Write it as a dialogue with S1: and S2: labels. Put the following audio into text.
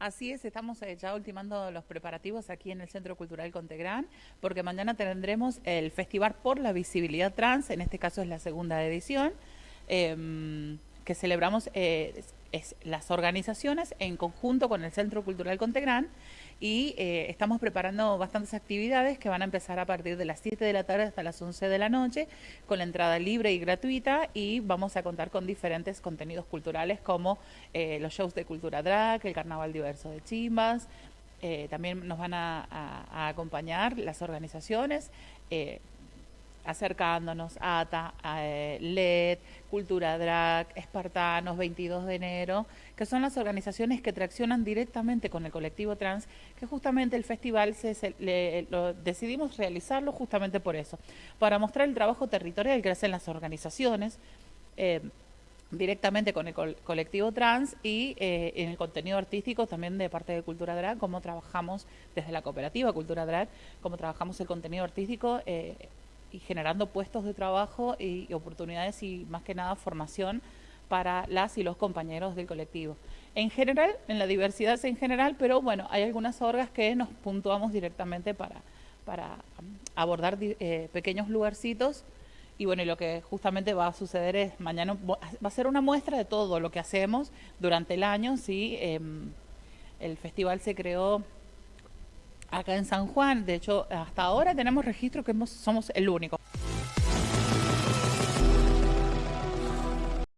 S1: Así es, estamos eh, ya ultimando los preparativos aquí en el Centro Cultural Contegrán, porque mañana tendremos el Festival por la Visibilidad Trans, en este caso es la segunda edición, em, que celebramos eh, las organizaciones en conjunto con el Centro Cultural Contegrán y eh, estamos preparando bastantes actividades que van a empezar a partir de las 7 de la tarde hasta las 11 de la noche con la entrada libre y gratuita y vamos a contar con diferentes contenidos culturales como eh, los shows de cultura drag, el carnaval diverso de chimbas, eh, también nos van a, acompañar las organizaciones acercándonos a ATA, a LED, Cultura Drag, Espartanos, 22 de enero, que son las organizaciones que traccionan directamente con el colectivo trans, que justamente el festival se, lo, decidimos realizarlo justamente por eso, para mostrar el trabajo territorial que hacen las organizaciones. Eh, directamente con el colectivo trans y eh, en el contenido artístico también de parte de Cultura Drag, cómo trabajamos desde la cooperativa Cultura Drag, cómo trabajamos el contenido artístico y generando puestos de trabajo y, oportunidades y más que nada formación para las y los compañeros del colectivo. En general, en la diversidad en general, pero bueno, hay algunas orgas que nos puntuamos directamente para, para um, abordar eh, pequeños lugarcitos y bueno, lo que justamente va a suceder es mañana va a ser una muestra de todo lo que hacemos durante el año, sí, em, el festival se creó acá en San Juan. De hecho, hasta ahora tenemos registro que somos el único.